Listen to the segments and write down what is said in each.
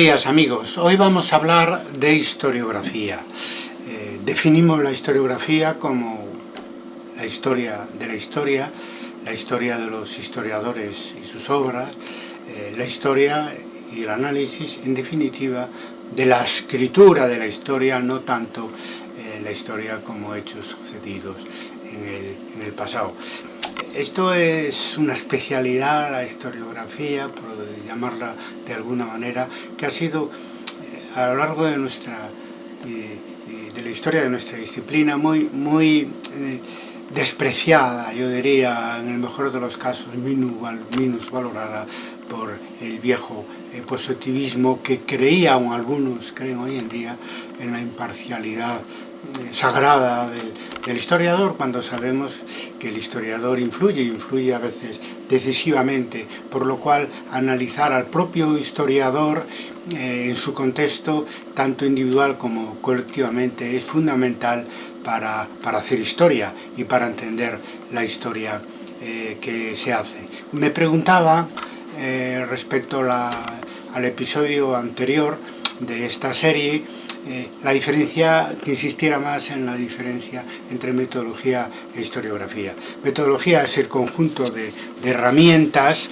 días amigos, hoy vamos a hablar de historiografía. Eh, definimos la historiografía como la historia de la historia, la historia de los historiadores y sus obras, eh, la historia y el análisis, en definitiva, de la escritura de la historia, no tanto eh, la historia como hechos sucedidos en el pasado. Esto es una especialidad, la historiografía, por llamarla de alguna manera, que ha sido eh, a lo largo de nuestra de la historia de nuestra disciplina muy, muy eh, despreciada, yo diría, en el mejor de los casos, minus, valorada por el viejo eh, positivismo que creía, aún algunos creen hoy en día, en la imparcialidad sagrada del, historiador cuando sabemos que el historiador influye, influye a veces decisivamente, por lo cual analizar al propio historiador eh, en su contexto, tanto individual como colectivamente, es fundamental para, para hacer historia y para entender la historia eh, que se hace. Me preguntaba eh, respecto al episodio anterior de esta serie, eh, la diferencia, que insistiera más en la diferencia entre metodología e historiografía. Metodología es el conjunto de, herramientas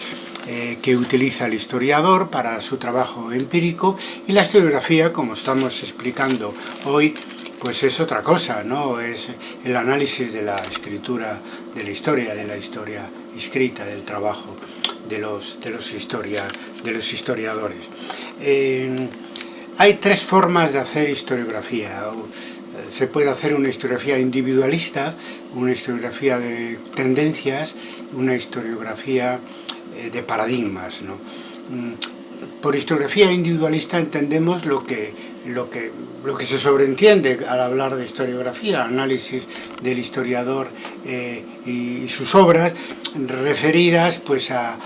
eh, que utiliza el historiador para su trabajo empírico y la historiografía, como estamos explicando hoy, pues es otra cosa, ¿no? Es el análisis de la escritura, de la historia, de la historia escrita, del trabajo de los, de los, historia, de los historiadores. Eh, hay tres formas de hacer historiografía. Eh, se puede hacer una historiografía individualista, una historiografía de tendencias, una historiografía eh, de paradigmas. Mm, por historiografía individualista entendemos lo que, lo, que, lo que se sobreentiende al hablar de historiografía, análisis del historiador eh, y sus obras referidas pues, a,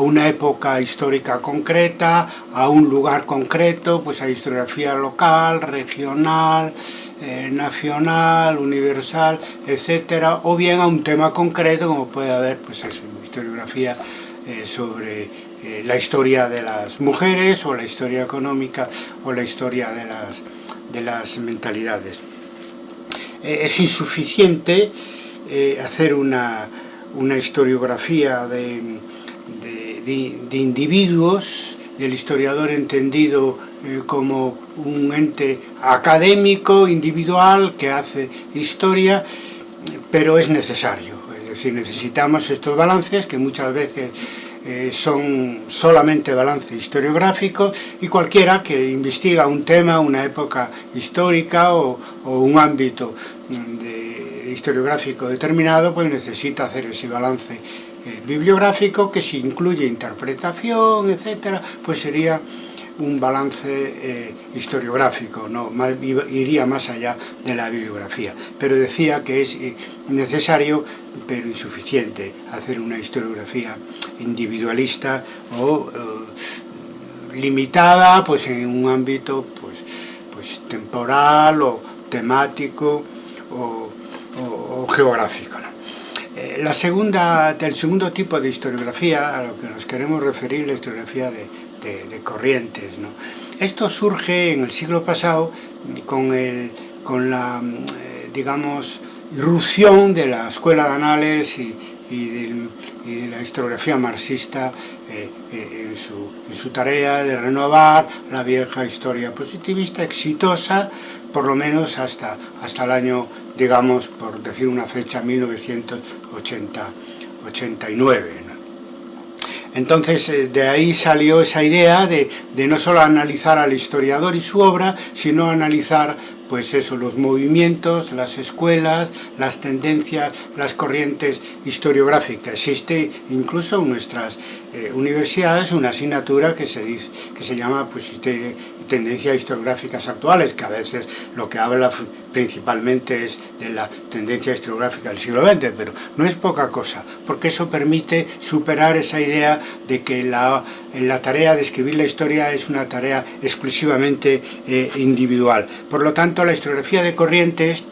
una época histórica concreta, a un lugar concreto, pues a historiografía local, regional, eh, nacional, universal, etcétera, o bien a un tema concreto, como puede haber, pues eso, historiografía eh, sobre eh, la historia de las mujeres, o la historia económica, o la historia de las, de las mentalidades. es insuficiente hacer una, una historiografía de de, individuos, del historiador entendido eh, como un ente académico, individual, que hace historia, pero es necesario. Es decir, necesitamos estos balances que muchas veces eh, son solamente balance historiográfico y cualquiera que investiga un tema, una época histórica o, un ámbito de historiográfico determinado, pues necesita hacer ese balance eh, bibliográfico que si incluye interpretación, etcétera, pues sería un balance eh, historiográfico, no iría más allá de la bibliografía. Pero decía que es necesario, pero insuficiente, hacer una historiografía individualista o limitada pues, en un ámbito pues, pues, temporal o temático o, o geográfico. Eh, la segunda, del segundo tipo de historiografía, a lo que nos queremos referir, la historiografía de, corrientes. Esto surge en el siglo pasado con, con la, eh, digamos, irrupción de la escuela de anales y, de la historiografía marxista eh, en, su, en, su, tarea de renovar la vieja historia positivista exitosa, por lo menos hasta, hasta el año digamos, por decir una fecha, 1989. Entonces, eh, de ahí salió esa idea de, no solo analizar al historiador y su obra, sino analizar pues eso, los movimientos, las escuelas, las tendencias, las corrientes historiográficas. Existe incluso en nuestras eh, universidades una asignatura que se, dice, que se llama pues, tendencias historiográficas actuales, que a veces lo que habla principalmente es de la tendencia historiográfica del siglo XX, pero no es poca cosa, porque eso permite superar esa idea de que la, la tarea de escribir la historia es una tarea exclusivamente eh, individual. Por lo tanto, la historiografía de corrientes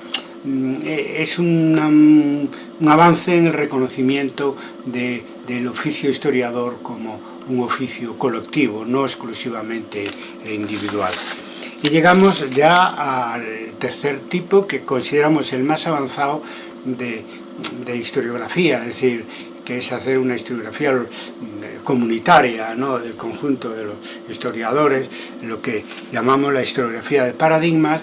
mm, eh, es un avance en el reconocimiento del oficio historiador como un oficio colectivo, no exclusivamente individual. Y llegamos ya al tercer tipo que consideramos el más avanzado de, de historiografía, es decir, que es hacer una historiografía comunitaria ¿no? del conjunto de los historiadores, lo que llamamos la historiografía de paradigmas,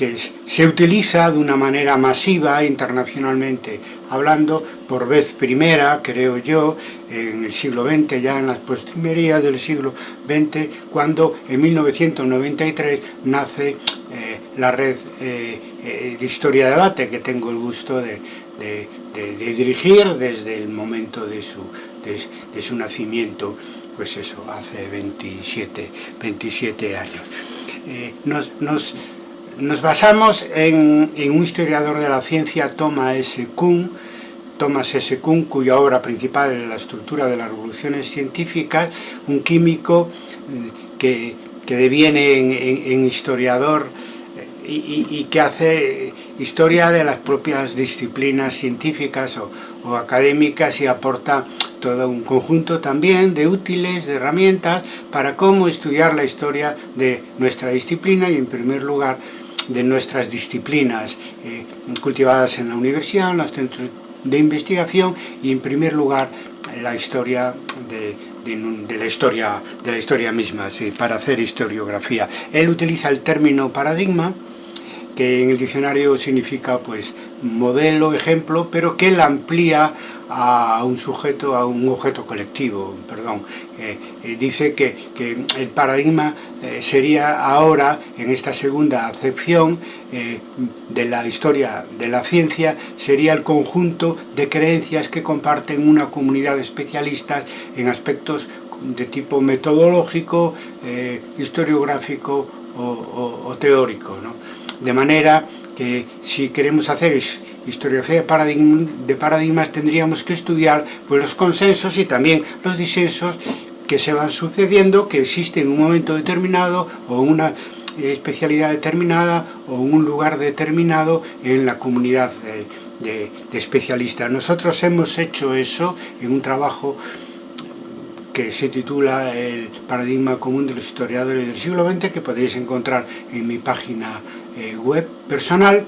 que se utiliza de una manera masiva internacionalmente hablando por vez primera, creo yo, en el siglo XX, ya en las postrimerías del siglo XX, cuando en 1993 nace eh, la red eh, de historia de debate que tengo el gusto de, dirigir desde el momento de su, de, su nacimiento, pues eso, hace 27, 27 años. Eh, nos, nos, basamos en, un historiador de la ciencia, Thomas S. Kuhn, Thomas S. Kuhn, cuya obra principal es la estructura de las revoluciones científicas, un químico eh, que, que deviene en, en historiador y, que hace historia de las propias disciplinas científicas o, académicas y aporta todo un conjunto también de útiles, de herramientas para cómo estudiar la historia de nuestra disciplina y en primer lugar de nuestras disciplinas eh, cultivadas en la universidad, en los centros de investigación y en primer lugar la historia de, la historia de la historia misma, para hacer historiografía. Él utiliza el término paradigma que en el diccionario significa pues modelo, ejemplo, pero que la amplía a un sujeto, a un objeto colectivo, perdón. Eh, eh, dice que, que, el paradigma eh, sería ahora, en esta segunda acepción de la historia de la ciencia, sería el conjunto de creencias que comparten una comunidad de especialistas en aspectos de tipo metodológico, historiográfico o, o, teórico. ¿no? De manera que si queremos hacer historiografía de, paradigmas tendríamos que estudiar pues, los consensos y también los disensos que se van sucediendo, que existen en un momento determinado o una especialidad determinada o un lugar determinado en la comunidad de, especialistas. Nosotros hemos hecho eso en un trabajo que se titula El paradigma común de los historiadores del siglo XX, que podéis encontrar en mi página eh, web personal.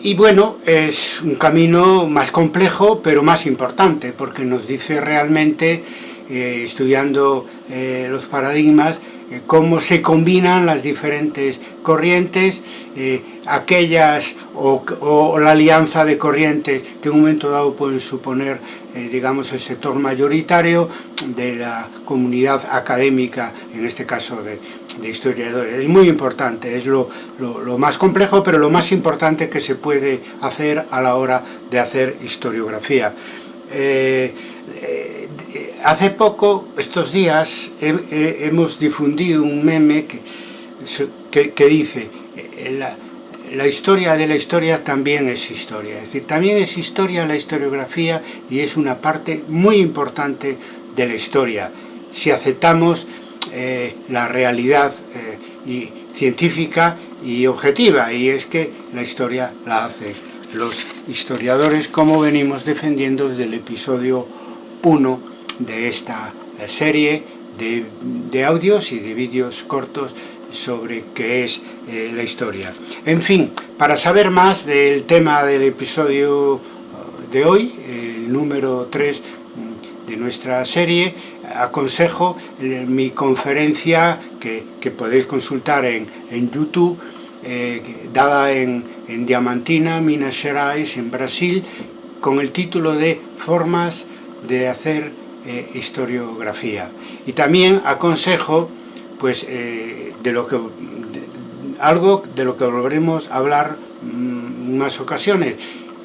Y bueno, es un camino más complejo, pero más importante, porque nos dice realmente, eh, estudiando eh, los paradigmas, cómo se combinan las diferentes corrientes, aquellas o, la alianza de corrientes que en un momento dado pueden suponer, eh, digamos, el sector mayoritario de la comunidad académica, en este caso de, historiadores. Es muy importante, es lo, más complejo, pero lo más importante que se puede hacer a la hora de hacer historiografía. Eh, eh, hace poco, estos días, hemos difundido un meme que, dice la, la historia de la historia también es historia, es decir, también es historia la historiografía y es una parte muy importante de la historia, si aceptamos eh, la realidad eh, y científica y objetiva, y es que la historia la hacen los historiadores, como venimos defendiendo desde el episodio 1 de esta serie de, de audios y de vídeos cortos sobre qué es eh, la historia. En fin, para saber más del tema del episodio uh, de hoy, el número 3 mm, de nuestra serie, aconsejo eh, mi conferencia que, podéis consultar en, YouTube, eh, dada en, en, Diamantina, Minas Gerais, en Brasil, con el título de Formas de hacer historiografía. Y también aconsejo pues eh, de lo que algo de lo que volveremos a hablar en mm, más ocasiones,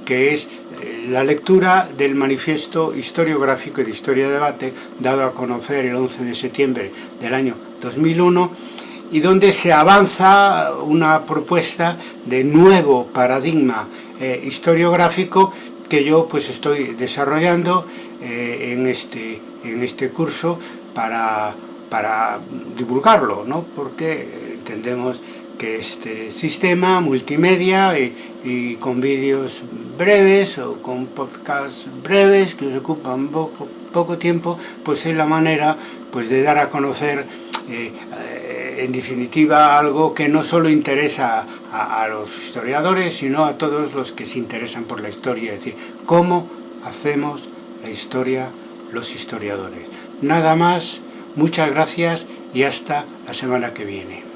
que es eh, la lectura del manifiesto historiográfico y de historia de debate dado a conocer el 11 de septiembre del año 2001 y donde se avanza una propuesta de nuevo paradigma eh, historiográfico que yo pues estoy desarrollando en, este, en este curso para para divulgarlo, ¿no? porque entendemos que este sistema multimedia y, con vídeos breves o con podcasts breves que os ocupan poco, poco tiempo, pues es la manera pues, de dar a conocer eh, en definitiva algo que no solo interesa a, los historiadores, sino a todos los que se interesan por la historia, es decir, cómo hacemos la historia los historiadores. Nada más, muchas gracias y hasta la semana que viene.